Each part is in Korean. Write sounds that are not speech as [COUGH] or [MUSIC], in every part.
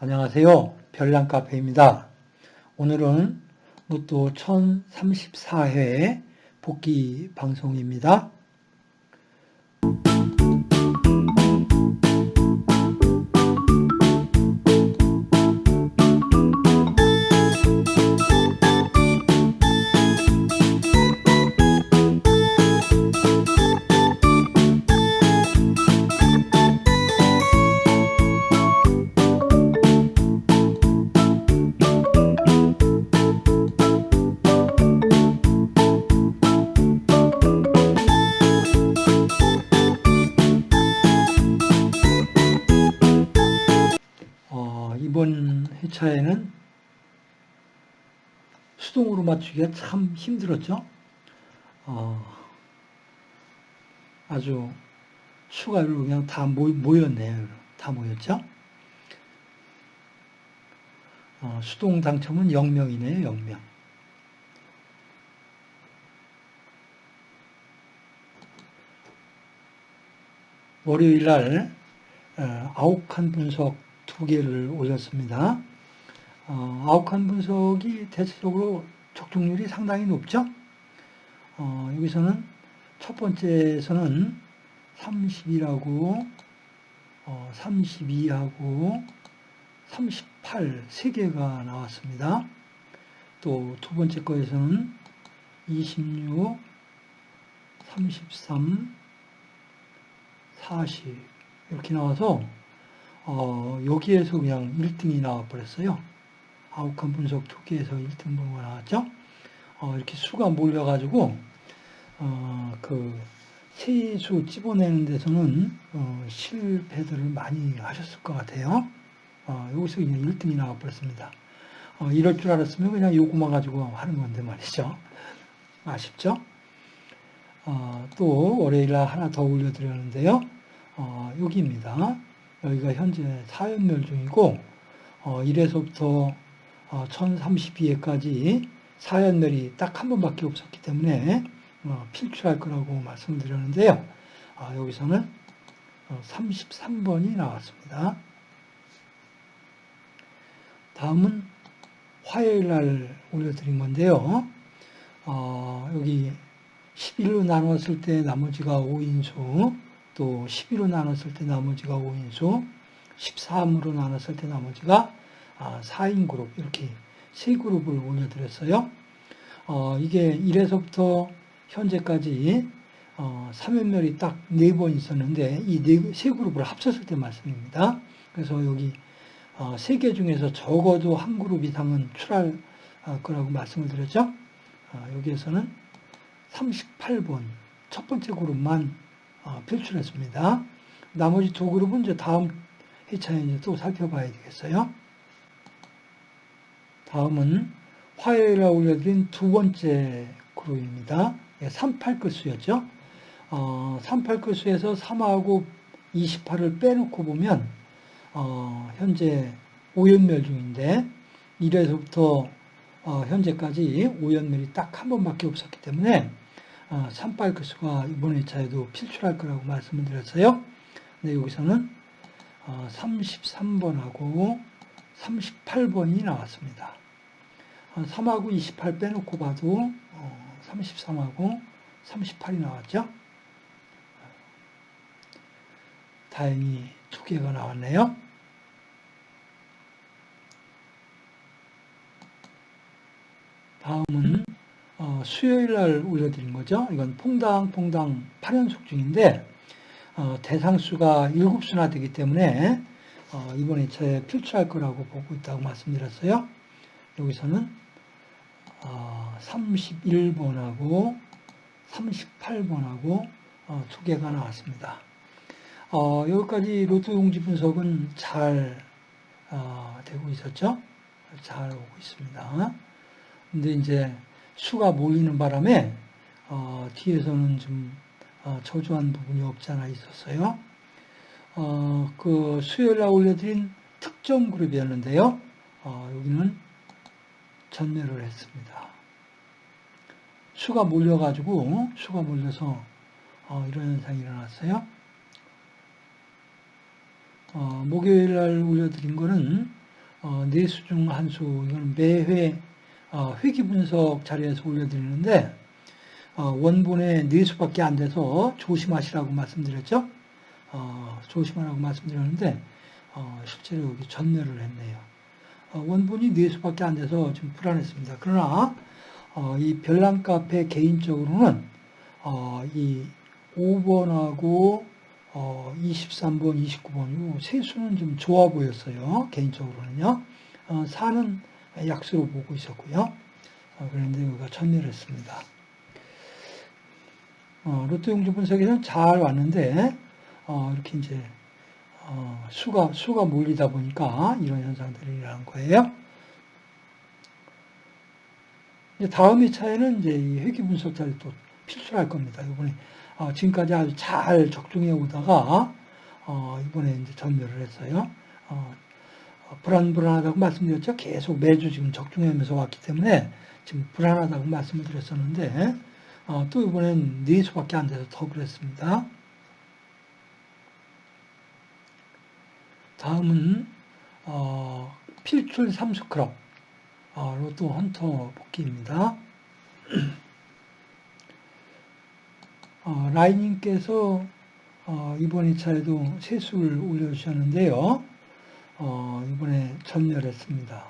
안녕하세요. 별난카페입니다. 오늘은 로또 1034회 복귀 방송입니다. 2차에는 수동으로 맞추기가 참 힘들었죠. 어, 아주 수가로 그냥 다 모, 모였네요. 다 모였죠. 어, 수동 당첨은 0명이네요. 0명. 월요일날 어, 아홉 칸 분석 두 개를 올렸습니다. 어, 칸 분석이 대체적으로 적중률이 상당히 높죠. 어, 여기서는 첫 번째에서는 30이라고 어, 32하고 38세 개가 나왔습니다. 또 두 번째 거에서는 26, 33, 40 이렇게 나와서 어, 여기에서 그냥 1등이 나와버렸어요. 칸 분석 두 개에서 1등 번호가 나왔죠. 어, 이렇게 수가 몰려가지고 어, 그 세수 집어내는 데서는 어, 실패들을 많이 하셨을 것 같아요. 어, 여기서 그냥 1등이 나와버렸습니다. 어, 이럴 줄 알았으면 그냥 요거만 가지고 하는 건데 말이죠. 아쉽죠? 어, 또 월요일날 하나 더 올려드렸는데요. 어, 여기입니다. 여기가 현재 사연멸 중이고 어, 1에서부터 어, 1032회까지 사연멸이 딱 한 번밖에 없었기 때문에 어, 필출할 거라고 말씀을 드렸는데요. 아, 여기서는 어, 33번이 나왔습니다. 다음은 화요일 날 올려드린 건데요. 어, 여기 11로 나눴을 때 나머지가 5인수, 또 12로 나눴을 때 나머지가 5인수, 13으로 나눴을 때 나머지가 4인 그룹, 이렇게 세 그룹을 올려드렸어요. 어, 이게 1에서부터 현재까지 어, 3연멸이 딱 네 번 있었는데 이 세 그룹을 합쳤을 때 말씀입니다. 그래서 여기 어, 세개 중에서 적어도 한 그룹 이상은 출할 어, 거라고 말씀을 드렸죠. 어, 여기에서는 38번 첫 번째 그룹만 어, 필출했습니다. 나머지 두 그룹은 이제 다음 회차에 이제 또 살펴봐야 되겠어요. 다음은 화요일에 올려드린 두 번째 그룹입니다. 38끝수였죠. 어, 38끝수에서 3하고 28을 빼놓고 보면 어, 현재 5연멸 중인데 1에서부터 어, 현재까지 5연멸이 딱 한 번밖에 없었기 때문에 어, 38끝수가 이번 회차에도 필출할 거라고 말씀을 드렸어요. 근데 여기서는 어, 33번하고 38번이 나왔습니다. 3하고 28 빼놓고 봐도 33하고 38이 나왔죠. 다행히 두 개가 나왔네요. 다음은 수요일 날 올려드린 거죠. 이건 퐁당 퐁당 8연속 중인데 대상수가 7수나 되기 때문에 이번 2차에 필출할 거라고 보고 있다고 말씀드렸어요. 여기서는 31번하고 38번하고 두 개가 나왔습니다. 어, 여기까지 로또 용지 분석은 잘 어, 되고 있었죠? 잘 오고 있습니다. 근데 이제 수가 몰리는 바람에 어, 뒤에서는 좀 저조한 부분이 없지 않아 있었어요. 그 수요일 날 올려드린 특정 그룹이었는데요. 여기는 전멸을 했습니다. 수가 몰려가지고 수가 몰려서 이런 현상이 일어났어요. 어, 목요일 날 올려드린 거는 어, 네수 중 한 수, 이거는 매회 어, 회기 분석 자료에서 올려드리는데 어, 원본에 네 수밖에 안 돼서 조심하시라고 말씀드렸죠. 어, 조심하라고 말씀드렸는데 어, 실제로 여기 전멸을 했네요. 어, 원본이 네 수밖에 안 돼서 좀 불안했습니다. 그러나 어, 이 별난 카페 개인적으로는 어, 이 5번하고 23번, 29번 이 세 수는 좀 좋아 보였어요. 개인적으로는요. 4는 약수로 보고 있었고요. 그런데 여기가 전멸했습니다. 어, 로또 용지 분석에는 잘 왔는데 어, 이렇게 이제 어, 수가 수가 몰리다 보니까 이런 현상들이 일어난 거예요. 이제 다음 2차에는 이제 이 회귀 분석자를 또 필출할 겁니다. 이번에 어, 지금까지 아주 잘 적중해 오다가 어, 이번에 이제 전멸을 했어요. 어, 불안불안하다고 말씀드렸죠. 계속 매주 지금 적중하면서 왔기 때문에 지금 불안하다고 말씀을 드렸었는데 어, 또 이번엔 네 수밖에 안 돼서 더 그랬습니다. 다음은 어, 필출 삼수 크롭 어, 로또 헌터 복귀입니다. [CLEARS THROAT] 어, 라이님께서 어, 이번 2차에도 세수를 올려주셨는데요. 어, 이번에 전멸했습니다.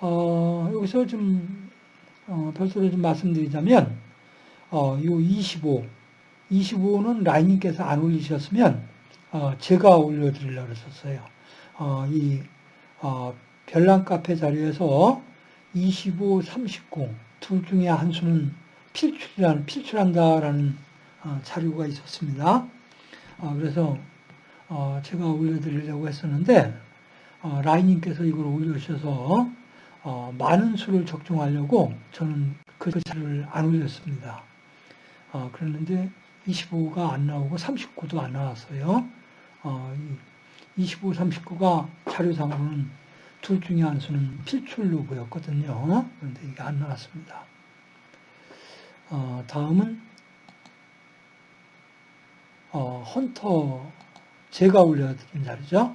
어, 여기서 좀 어, 별도로 좀 말씀드리자면 어, 요 25, 25는 라인님께서 안 올리셨으면 어, 제가 올려드리려고 했었어요. 어, 이 어, 별난 카페 자료에서 25, 39, 둘 중에 한 수는 필출이라는, 필출한다라는 어, 자료가 있었습니다. 어, 그래서 어, 제가 올려드리려고 했었는데 어, 라인님께서 이걸 올려주셔서 어, 많은 수를 적중하려고 저는 그 자료를 안 올렸습니다. 어, 그랬는데 25가 안 나오고 39도 안 나왔어요. 어, 25, 39가 자료상으로는 둘 중에 한 수는 필출로 보였거든요. 그런데 이게 안 나왔습니다. 어, 다음은 어, 헌터 제가 올려드린 자료죠.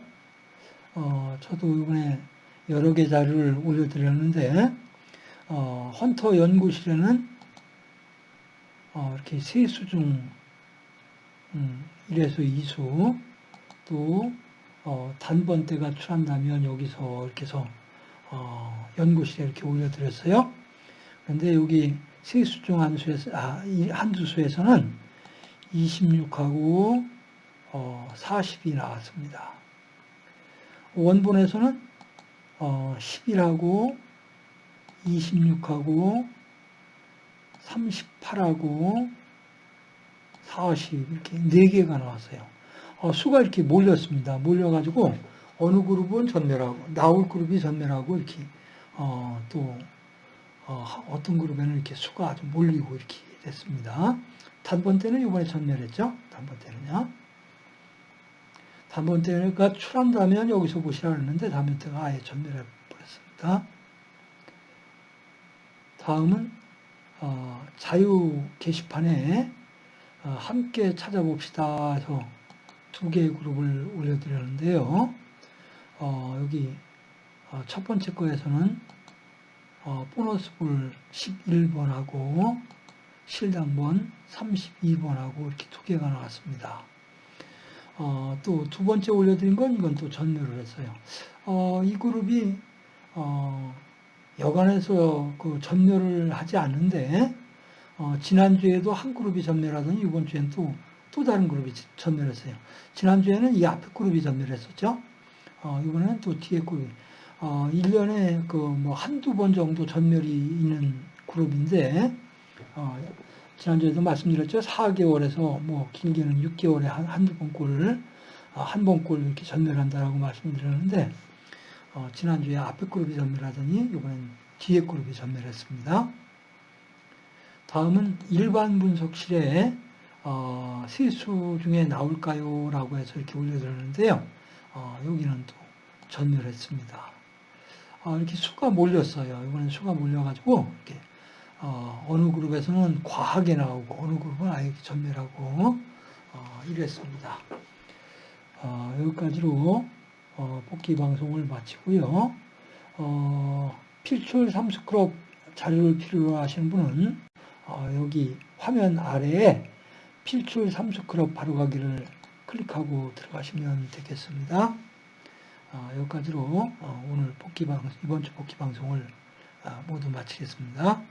어, 저도 이번에 여러 개 자료를 올려드렸는데 어, 헌터 연구실에는 어, 이렇게 세 수 중 음, 1에서 2수 또 어, 단번대가 출한다면 여기서 이렇게 해서 어, 연구실에 이렇게 올려드렸어요. 그런데 여기 세수 중 한수에서 아, 한두수에서는 26하고 어, 40이 나왔습니다. 원본에서는 어, 11하고 26하고 38하고 40 이렇게 4개가 나왔어요. 어, 수가 이렇게 몰렸습니다. 몰려가지고 어느 그룹은 전멸하고 나올 그룹이 전멸하고 이렇게 어, 또 어, 떤 그룹에는 이렇게 수가 아주 몰리고 이렇게 됐습니다. 단번 때는 이번에 전멸했죠. 단번 때는요. 단번 때가 출한다면 여기서 보시라 그랬는데 단번 때가 아예 전멸해 버렸습니다. 다음은 어, 자유 게시판에 어, 함께 찾아봅시다 해서 두 개의 그룹을 올려드렸는데요. 어, 여기 어, 첫 번째 거에서는 어, 보너스볼 11번하고 실당번 32번하고 이렇게 두 개가 나왔습니다. 어, 또 두 번째 올려드린 건 이건 또 전멸을 했어요. 어, 이 그룹이 어, 여간에서 그 전멸을 하지 않는데 어, 지난주에도 한 그룹이 전멸하더니 이번 주엔 또, 또 다른 그룹이 전멸했어요. 지난주에는 이 앞에 그룹이 전멸했었죠. 어, 이번에는 또 뒤에 그룹이. 어, 1년에 그 뭐 한두 번 정도 전멸이 있는 그룹인데, 어, 지난주에도 말씀드렸죠. 4개월에서 뭐 길게는 6개월에 한, 한두 번 꼴을, 어, 한번 꼴 이렇게 전멸한다라고 말씀드렸는데, 어, 지난주에 앞에 그룹이 전멸하더니 이번엔 뒤에 그룹이 전멸했습니다. 다음은 일반 분석실에 어, 세수 중에 나올까요? 라고 해서 이렇게 올려드렸는데요. 어, 여기는 또 전멸했습니다. 어, 이렇게 수가 몰렸어요. 이번엔 수가 몰려가지고 이렇게 어, 느 그룹에서는 과하게 나오고 어느 그룹은 아예 전멸하고 어, 이랬습니다. 어, 여기까지로 어, 복귀 방송을 마치고요. 어, 필출 삼스크롭 자료를 필요로 하시는 분은 어, 여기 화면 아래에 필출 삼스크롭 바로 가기를 클릭하고 들어가시면 되겠습니다. 어, 여기까지로 어, 오늘 복귀 방 이번 주 복귀 방송을 아, 모두 마치겠습니다.